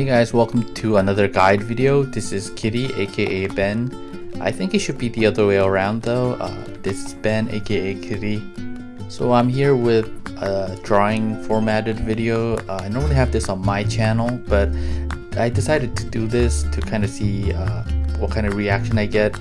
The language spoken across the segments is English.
Hey guys, welcome to another guide video. This is Kitty, aka Ben. I think it should be the other way around though. Uh, this is Ben, aka Kitty. So I'm here with a drawing formatted video. Uh, I normally have this on my channel, but I decided to do this to kind of see uh, what kind of reaction I get.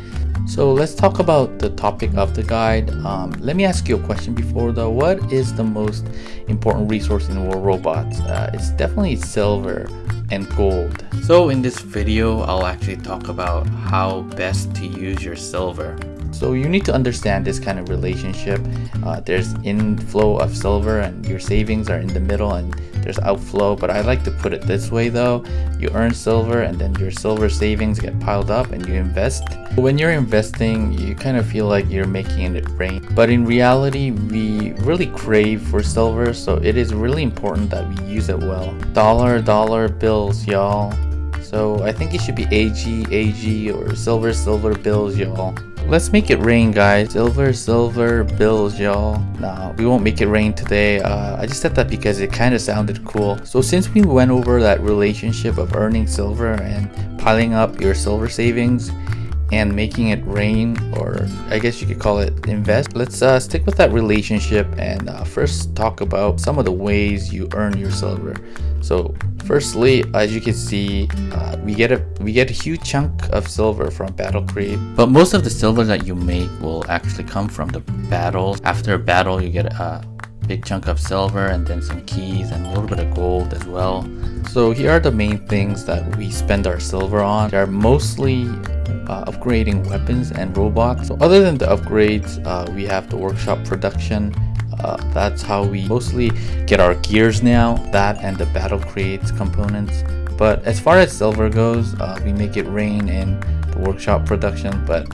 So let's talk about the topic of the guide. Um, let me ask you a question before though. What is the most important resource in War Robots? Uh, it's definitely silver and gold. So in this video, I'll actually talk about how best to use your silver. So you need to understand this kind of relationship. Uh, there's inflow of silver and your savings are in the middle and there's outflow. But I like to put it this way though. You earn silver and then your silver savings get piled up and you invest. When you're investing, you kind of feel like you're making it rain. But in reality, we really crave for silver. So it is really important that we use it well. Dollar, dollar bills, y'all. So I think it should be AG, AG, or silver, silver bills, y'all. Let's make it rain, guys. Silver, silver bills, y'all. Nah, we won't make it rain today. Uh, I just said that because it kind of sounded cool. So since we went over that relationship of earning silver and piling up your silver savings, and making it rain or I guess you could call it invest. Let's uh, stick with that relationship and uh, first talk about some of the ways you earn your silver. So firstly, as you can see, uh, we get a we get a huge chunk of silver from battle crate. But most of the silver that you make will actually come from the battles. After a battle, you get a big chunk of silver and then some keys and a little bit of gold as well. So here are the main things that we spend our silver on. They are mostly uh, upgrading weapons and robots. So other than the upgrades, uh, we have the workshop production. Uh, that's how we mostly get our gears now, that and the battle crates components. But as far as silver goes, uh, we make it rain in the workshop production, but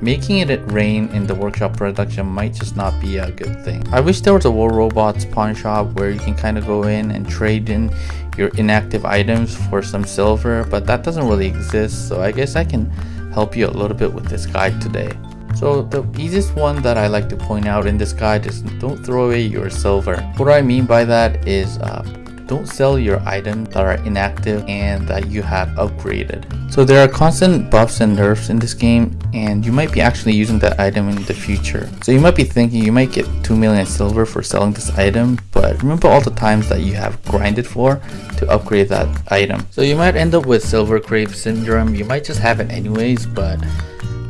making it rain in the workshop production might just not be a good thing. I wish there was a War Robots pawn shop where you can kind of go in and trade in your inactive items for some silver, but that doesn't really exist, so I guess I can help you a little bit with this guide today. So the easiest one that I like to point out in this guide is don't throw away your silver. What I mean by that is uh, don't sell your items that are inactive and that you have upgraded. So there are constant buffs and nerfs in this game and you might be actually using that item in the future. So you might be thinking you might get 2 million silver for selling this item, but remember all the times that you have grinded for to upgrade that item. So you might end up with silver crave syndrome, you might just have it anyways, but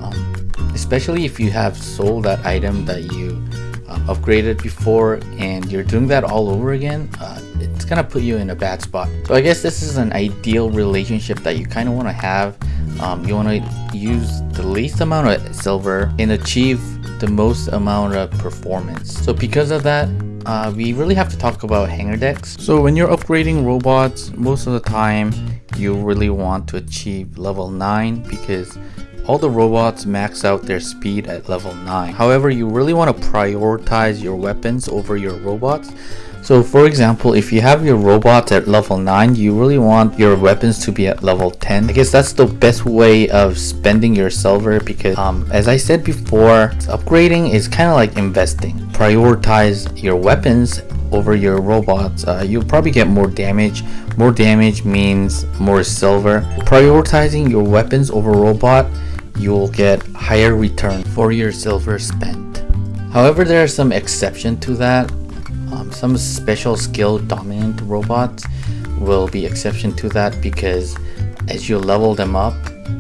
um, especially if you have sold that item that you uh, upgraded before and you're doing that all over again, uh, gonna put you in a bad spot. So I guess this is an ideal relationship that you kind of want to have. Um, you want to use the least amount of silver and achieve the most amount of performance. So because of that, uh, we really have to talk about hangar decks. So when you're upgrading robots, most of the time you really want to achieve level 9 because all the robots max out their speed at level 9. However, you really want to prioritize your weapons over your robots. So for example, if you have your robots at level 9, you really want your weapons to be at level 10. I guess that's the best way of spending your silver because um, as I said before, upgrading is kind of like investing. Prioritize your weapons over your robots, uh, you'll probably get more damage. More damage means more silver. Prioritizing your weapons over robot you'll get higher return for your silver spent. However, there are some exception to that. Um, some special skill dominant robots will be exception to that because as you level them up,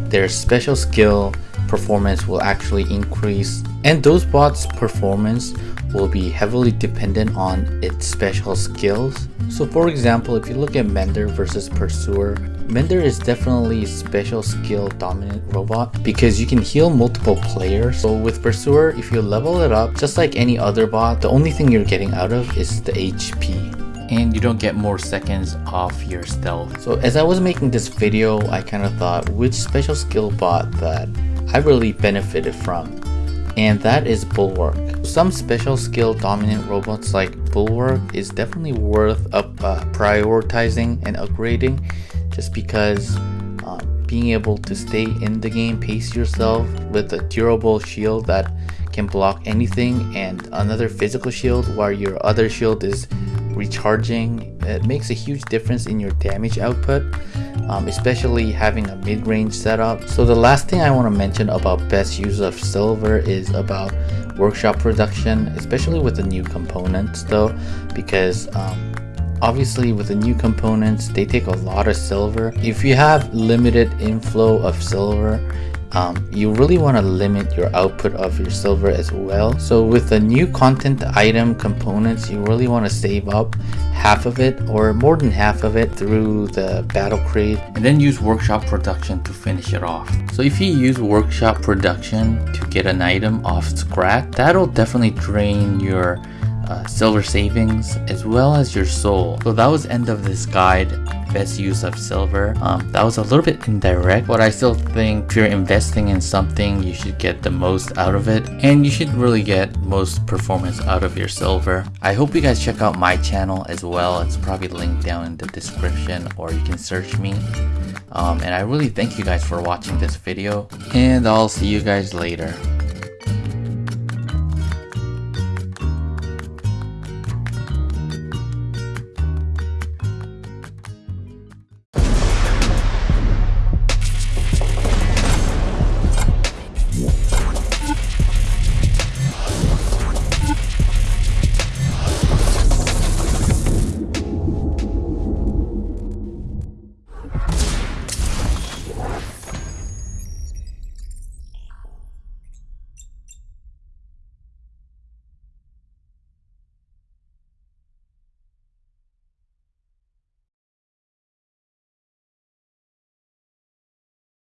their special skill performance will actually increase and those bots performance will be heavily dependent on its special skills. So for example, if you look at Mender versus Pursuer, Mender is definitely a special skill dominant robot because you can heal multiple players. So with Pursuer, if you level it up, just like any other bot, the only thing you're getting out of is the HP and you don't get more seconds off your stealth. So as I was making this video, I kind of thought which special skill bot that I really benefited from and that is Bulwark. Some special skill dominant robots like Bulwark is definitely worth up, uh, prioritizing and upgrading just because uh, being able to stay in the game, pace yourself with a durable shield that can block anything and another physical shield while your other shield is recharging it makes a huge difference in your damage output, um, especially having a mid-range setup. So the last thing I want to mention about best use of silver is about workshop production, especially with the new components though, because um, obviously with the new components, they take a lot of silver. If you have limited inflow of silver, um, you really want to limit your output of your silver as well. So with the new content item components, you really want to save up half of it or more than half of it through the battle crate and then use workshop production to finish it off. So if you use workshop production to get an item off scrap, that'll definitely drain your uh, silver savings as well as your soul. So that was end of this guide best use of silver. Um, that was a little bit indirect, but I still think if you're investing in something, you should get the most out of it, and you should really get most performance out of your silver. I hope you guys check out my channel as well. It's probably linked down in the description, or you can search me. Um, and I really thank you guys for watching this video, and I'll see you guys later.